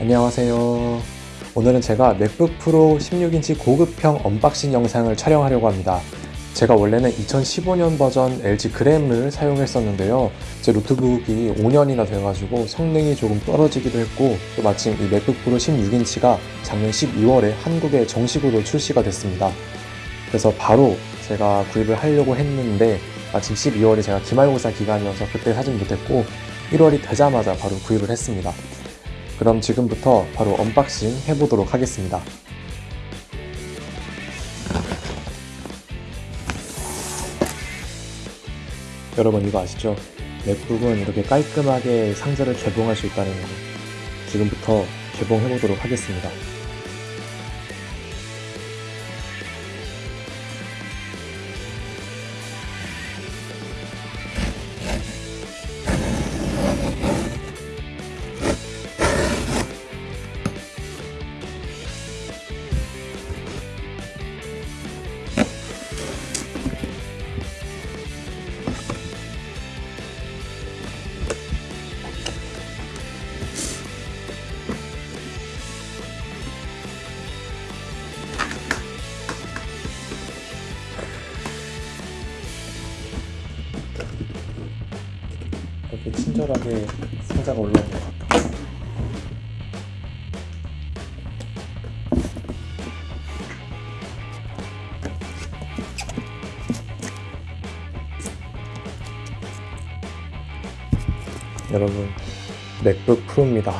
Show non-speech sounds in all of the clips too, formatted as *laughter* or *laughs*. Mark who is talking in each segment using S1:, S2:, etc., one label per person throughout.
S1: 안녕하세요. 오늘은 제가 맥북 프로 16인치 고급형 unboxing 영상을 촬영하려고 합니다. 제가 원래는 2015년 버전 LG 그램을 사용했었는데요. 제 노트북이 5년이나 돼가지고 성능이 조금 떨어지기도 했고 또 마침 이 맥북 프로 16인치가 작년 12월에 한국에 정식으로 출시가 됐습니다. 그래서 바로 제가 구입을 하려고 했는데 마침 12월이 제가 기말고사 기간이어서 그때 사질 못했고 1월이 되자마자 바로 구입을 했습니다. 그럼 지금부터 바로 unboxing 해보도록 하겠습니다. 여러분 이거 아시죠? 맥북은 이렇게 깔끔하게 상자를 개봉할 수 있다는 거 지금부터 개봉해보도록 하겠습니다. 친절하게 상자가 올라온 것 같아요. 여러분, 맥북 프로입니다.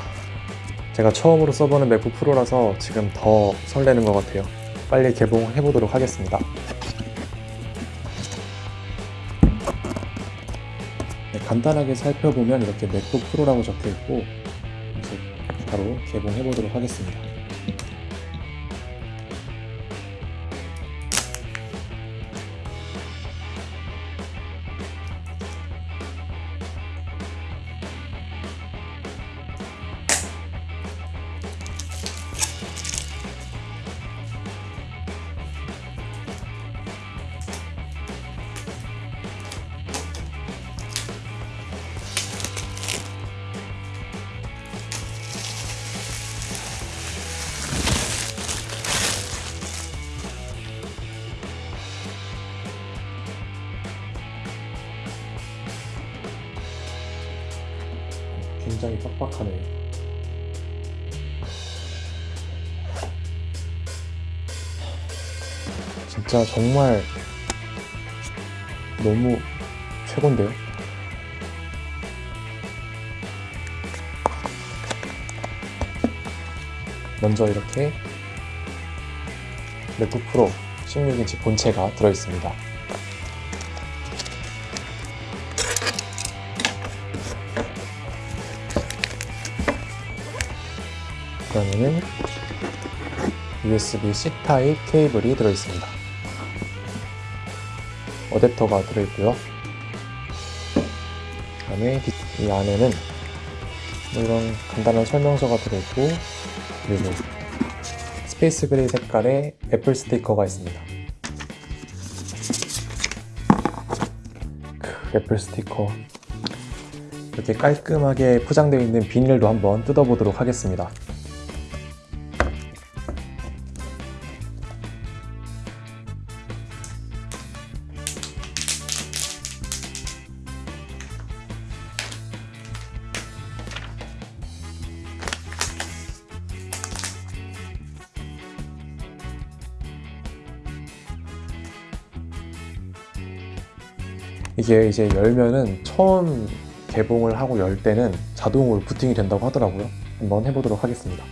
S1: 제가 처음으로 써보는 맥북 프로라서 지금 더 설레는 것 같아요. 빨리 개봉해 보도록 하겠습니다. 네, 간단하게 살펴보면 이렇게 맥북 프로라고 적혀 있고 이제 바로 개봉해 보도록 하겠습니다. 굉장히 빡빡하네요. 진짜 정말 너무 최고인데요? 먼저 이렇게 맥북 프로 16인치 본체가 들어있습니다. 그다음에는 USB-C 타입 케이블이 들어있습니다. 어댑터가 들어있고요. 그다음에 이 안에는 뭐 이런 간단한 설명서가 들어있고 그리고 space gray 색깔의 애플 스티커가 있습니다. 크, 애플 스티커 이렇게 깔끔하게 포장되어 있는 비닐도 한번 뜯어보도록 하겠습니다. 이게 이제 열면은 처음 개봉을 하고 열 때는 자동으로 부팅이 된다고 하더라고요. 한번 해보도록 하겠습니다.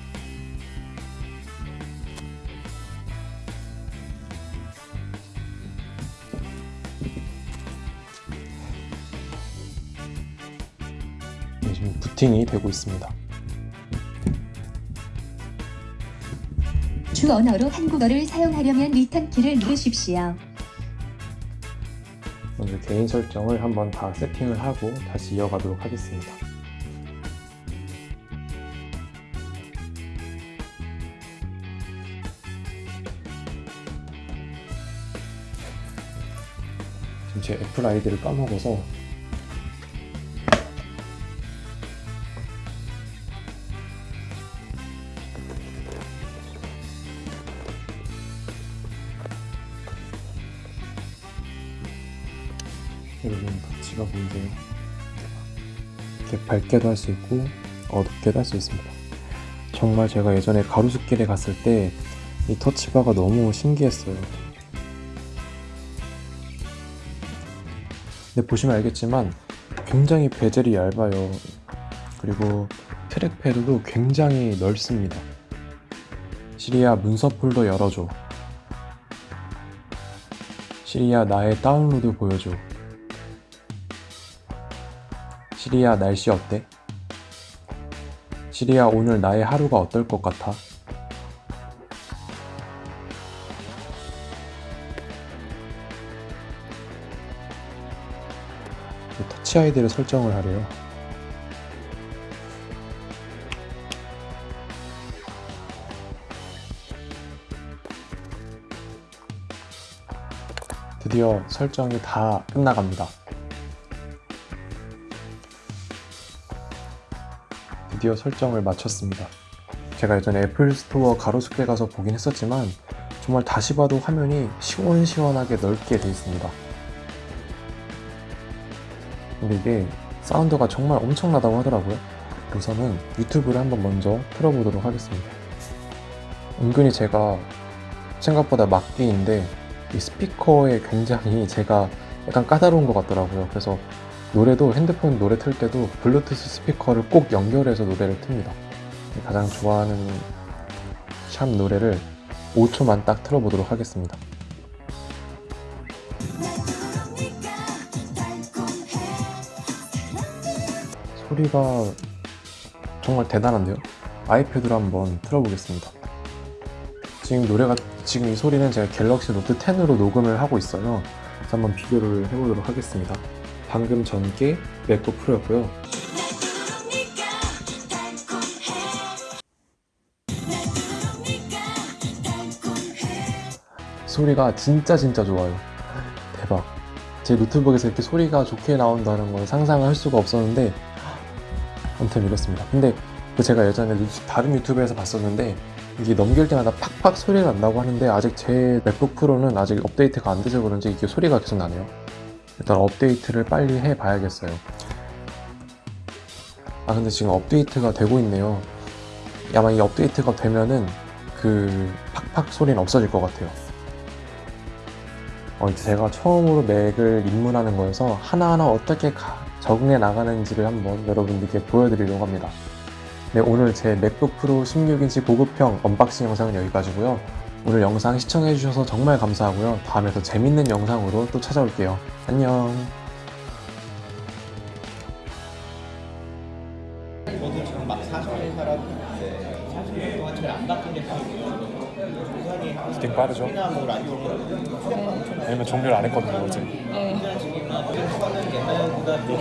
S1: 네, 지금 부팅이 되고 있습니다.
S2: 주 언어로 한국어를 사용하려면 return 키를 누르십시오.
S1: 개인 설정을 한번 다 세팅을 하고 다시 이어가도록 하겠습니다. 지금 제 애플 아이디를 까먹어서 여러분 터치가 보이세요? 이렇게 밝게도 할 수 있고 어둡게도 할 수 있습니다. 정말 제가 예전에 가로수길에 갔을 때 이 터치바가 너무 신기했어요. 근데 보시면 알겠지만 굉장히 베젤이 얇아요. 그리고 트랙패드도 굉장히 넓습니다. 시리아 문서 폴더 열어줘. 시리아 나의 다운로드 보여줘. 시리아 날씨 어때? 시리아 오늘 나의 하루가 어떨 것 같아? 터치 아이디를 설정을 하래요. 드디어 설정이 다 끝나갑니다. 드디어 설정을 마쳤습니다. 제가 예전에 애플 스토어 가로수길 가서 보긴 했었지만 정말 다시 봐도 화면이 시원시원하게 넓게 되어 있습니다. 근데 이게 사운드가 정말 엄청나다고 하더라고요. 우선은 유튜브를 한번 먼저 틀어보도록 하겠습니다. 은근히 제가 생각보다 막기인데 이 스피커에 굉장히 제가 약간 까다로운 것 같더라고요. 그래서 노래도 핸드폰 노래 틀 때도 블루투스 스피커를 꼭 연결해서 노래를 틉니다. 가장 좋아하는 샵 노래를 5초만 딱 틀어보도록 하겠습니다. 소리가 정말 대단한데요? 아이패드로 한번 틀어보겠습니다. 지금 노래가 지금 이 소리는 제가 갤럭시 노트 10으로 녹음을 하고 있어요. 그래서 한번 비교를 해보도록 하겠습니다. 방금 전게 맥북 프로였고요. 소리가 진짜 진짜 좋아요. 대박. 제 노트북에서 이렇게 소리가 좋게 나온다는 건 상상을 할 수가 없었는데 아무튼 이렇습니다. 근데 그 제가 예전에 유- 다른 유튜브에서 봤었는데 이게 넘길 때마다 팍팍 소리가 난다고 하는데 아직 제 맥북 프로는 아직 업데이트가 안 돼서 그런지 이게 소리가 계속 나네요. 일단 업데이트를 빨리 해 봐야겠어요. 아 근데 지금 업데이트가 되고 있네요. 아마 이 업데이트가 되면은 그 팍팍 소리는 없어질 것 같아요. 어, 제가 처음으로 맥을 입문하는 거여서 하나하나 어떻게 가- 적응해 나가는지를 한번 여러분들께 보여드리려고 합니다. 네, 오늘 제 맥북 프로 16인치 고급형 unboxing 영상은 여기까지고요. 오늘 영상 시청해주셔서 정말 감사하고요. 다음에 더 재밌는 영상으로 또 찾아올게요. 안녕.
S3: 저도 지금 막 40년 살았는데 40년 동안 잘안 바뀐 게
S1: 부팅 빠르죠? 왜냐면 종료를 안 했거든요, 어제.
S4: 네.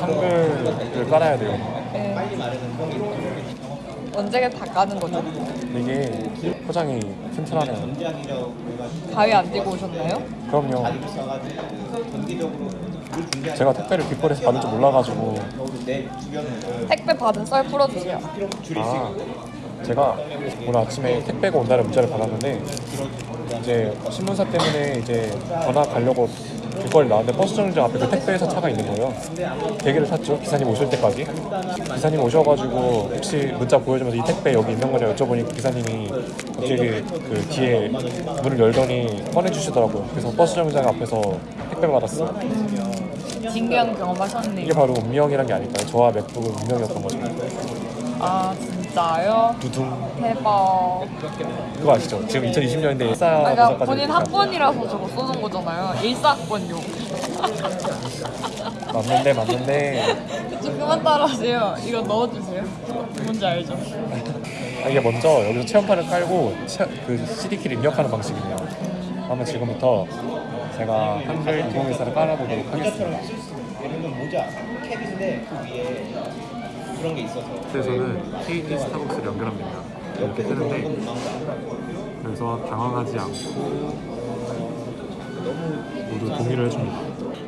S1: 한글을 깔아야 돼요.
S4: 네.
S3: 빨리 마르는 형이
S4: 언제 다 까는 거죠?
S1: 이게 포장이 튼튼하네요.
S4: 가위 안 들고 오셨나요?
S1: 그럼요.
S3: 물 준비하는
S1: 제가 택배를 귓벌에서 받을 줄 몰라가지고
S3: 주변을
S4: 택배 받은 썰 풀어주세요.
S1: 아,
S3: 있고
S1: 제가 오늘 아침에 택배가 온다는 문자를 받았는데 이제 신문사 때문에 이제 전화 가려고 길거리 나왔는데 버스 정류장 앞에 그 택배회사 차가 있는 거예요. 대기를 탔죠. 기사님 오실 때까지. 기사님 오셔가지고 혹시 문자 보여주면서 이 택배 여기 있는 거냐 여쭤보니 기사님이 갑자기 그 뒤에 문을 열더니 꺼내주시더라고요. 그래서 버스 정류장 앞에서 택배 받았어요.
S4: 진기한 경험하셨네요.
S1: 이게 바로 운명이란 게 아닐까요? 저와 맥북은 운명이었던 거죠.
S4: 아 진짜요?
S1: 두둥.
S4: 대박.
S1: 그거 아시죠? 지금 2020년인데 일사
S4: 아, 그러니까
S1: 버전까지
S4: 본인. 학번이라서 저거 쏘는 거잖아요. 일사학번용. *laughs*
S1: 맞는데 맞는데
S4: 좀 그만 따라하세요. 이거 넣어주세요. 뭔지 알죠?
S1: 아, 이게 먼저 여기서 체험판을 깔고 체, 그 CD키를 입력하는 방식이네요. 그러면 지금부터 제가 한글 2014를 깔아보도록 하겠습니다.
S3: 예를 들면 모자 캡인데 그 위에 그런 게 있어서
S1: 그래서는 KT 스타벅스를 연결하면 됩니다. 이렇게 뜨는데 그래서 당황하지 않고 모두 동의를 해줍니다.